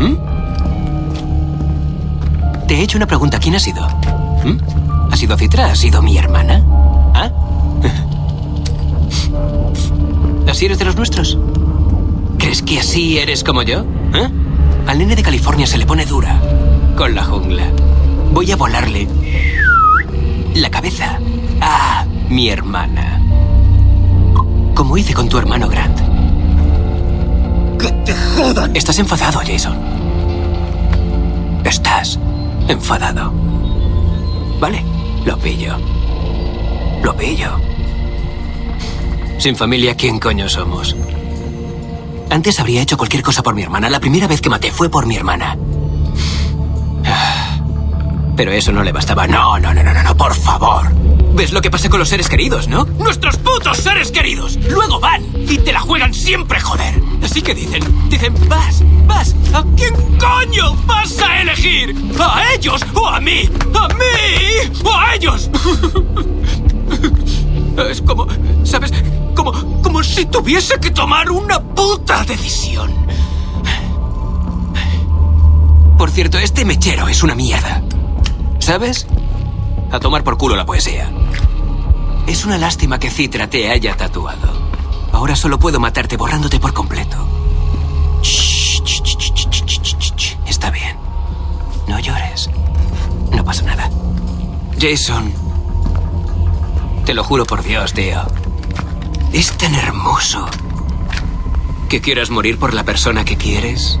¿Mm? Te he hecho una pregunta. ¿Quién ha sido? ¿Mm? ¿Ha sido Citra? ¿Ha sido mi hermana? ¿Ah? ¿Así eres de los nuestros? ¿Crees que así eres como yo? ¿Eh? Al nene de California se le pone dura con la jungla. Voy a volarle la cabeza a mi hermana. Como hice con tu hermano Grant. ¡Que te jodan! Estás enfadado, Jason. Estás enfadado. Vale, lo pillo. Lo pillo. Sin familia, ¿quién coño somos? Antes habría hecho cualquier cosa por mi hermana. La primera vez que maté fue por mi hermana. Pero eso no le bastaba. No, no, no, no, no, por favor. ¿Ves lo que pasa con los seres queridos, no? ¡Nuestros putos seres queridos! Luego van y te la juegan siempre, joder. Así que dicen, dicen, vas, vas. ¿A quién coño vas a elegir? ¿A ellos o a mí? ¿A mí o a ellos? Es como, ¿sabes? Como, como si tuviese que tomar una puta decisión. Por cierto, este mechero es una mierda. ¿Sabes? A tomar por culo la poesía. Es una lástima que Citra te haya tatuado. Ahora solo puedo matarte borrándote por completo. Está bien. No llores. No pasa nada. Jason. Te lo juro por Dios, tío. Es tan hermoso. ¿Que quieras morir por la persona que quieres?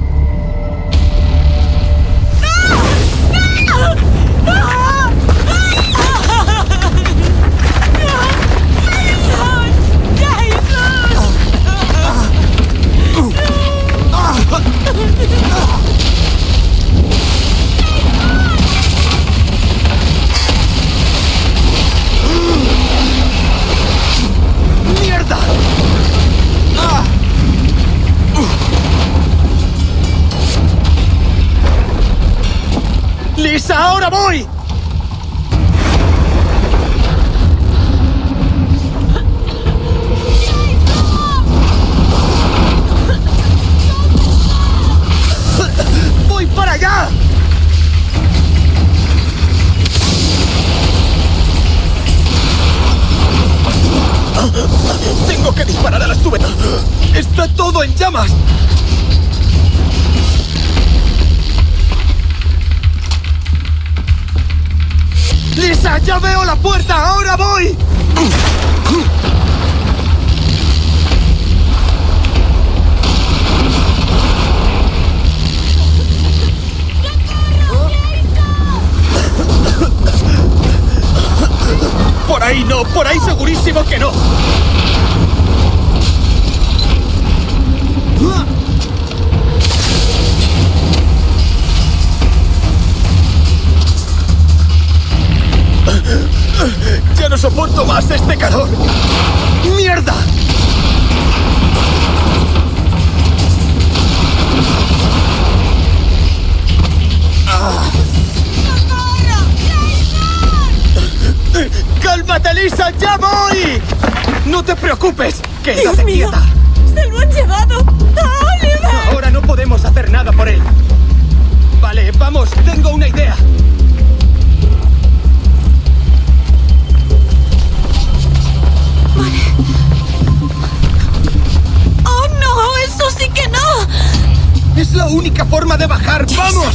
¡Lisa, ahora voy! ¡Voy para allá! ¡Tengo que disparar a las tubetas! ¡Está todo en llamas! ¡Lisa, ya veo la puerta! ¡Ahora voy! ¡Por ahí no! ¡Por ahí segurísimo que no! ¡Ya no soporto más este calor! ¡Mierda! ¡Cálmate, Lisa! ¡Ya voy! ¡No te preocupes! ¡Quédate ¡Dios mío! quieta! ¡Se lo han llevado! ¡A Oliver! Ahora no podemos hacer nada por él. Vale, vamos, tengo una idea. Es la única forma de bajar. ¡Vamos!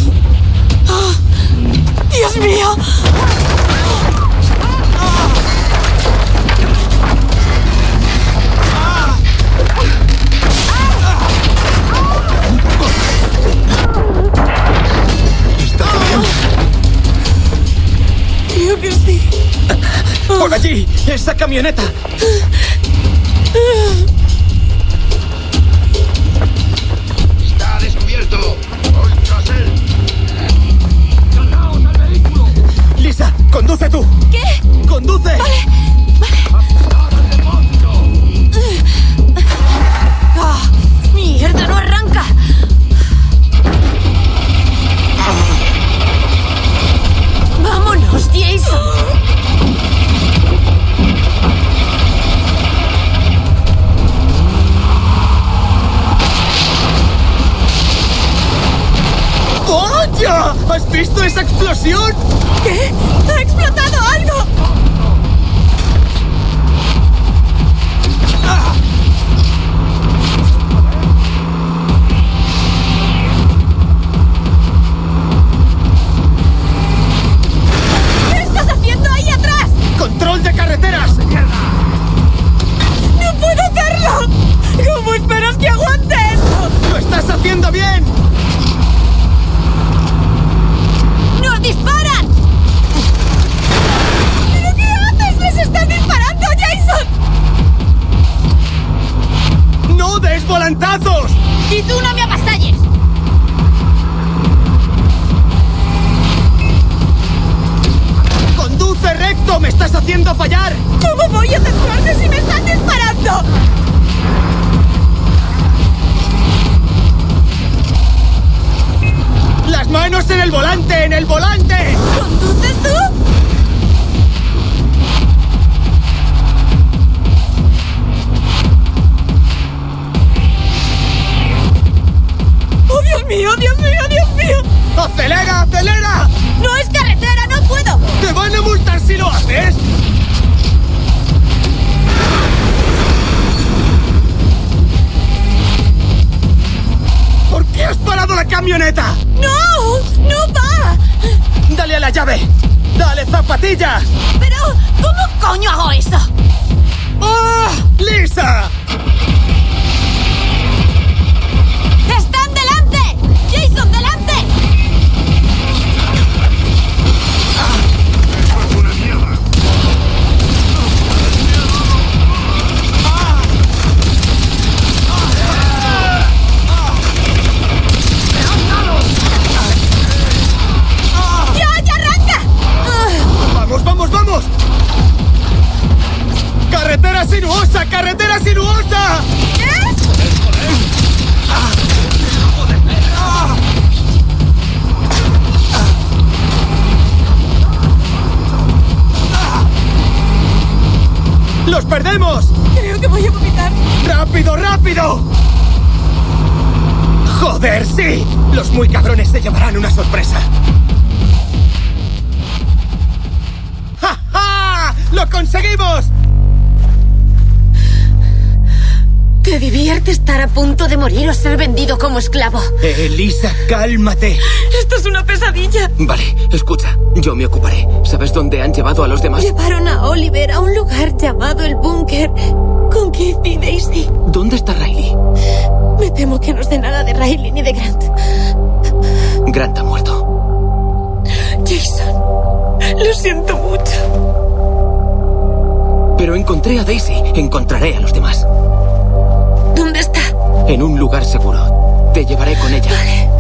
¡Dios mío! Creo que sí. ¡Por allí! ¡Esa camioneta! ¡Ya! ¿Has visto esa explosión? ¿Qué? ¡Ha explotado algo! Estás haciendo fallar! ¿Cómo voy a centrarme si me están disparando? ¡Las manos en el volante! ¡En el volante! ¿Conduces tú? Camioneta? ¡No! ¡No va! ¡Dale a la llave! ¡Dale zapatillas! Pero, ¿cómo coño hago eso? ¡Ah! ¡Lisa! Sí! Los muy cabrones se llevarán una sorpresa. ¡Ja, ja! ¡Lo conseguimos! ¿Te divierte estar a punto de morir o ser vendido como esclavo? Elisa, cálmate. Esto es una pesadilla. Vale, escucha. Yo me ocuparé. ¿Sabes dónde han llevado a los demás? Llevaron a Oliver a un lugar llamado el búnker con Keith y Daisy. ¿Dónde está Riley? Me temo que no sé nada de Riley ni de Grant. Grant ha muerto. Jason, lo siento mucho. Pero encontré a Daisy. Encontraré a los demás. ¿Dónde está? En un lugar seguro. Te llevaré con ella. Vale.